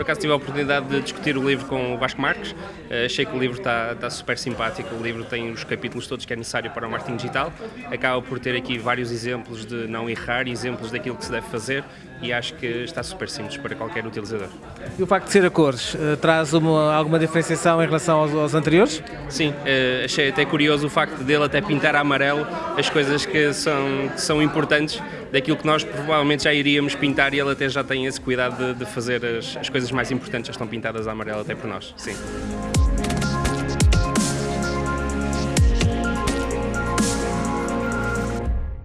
Por acaso tive a oportunidade de discutir o livro com o Vasco Marques, uh, achei que o livro está, está super simpático, o livro tem os capítulos todos que é necessário para o marketing digital, acaba por ter aqui vários exemplos de não errar, exemplos daquilo que se deve fazer e acho que está super simples para qualquer utilizador. E o facto de ser a cores uh, traz uma, alguma diferenciação em relação aos, aos anteriores? Sim, uh, achei até curioso o facto dele até pintar a amarelo as coisas que são, que são importantes daquilo que nós provavelmente já iríamos pintar e ele até já tem esse cuidado de, de fazer as, as coisas mais importantes já estão pintadas a amarelo até por nós, sim.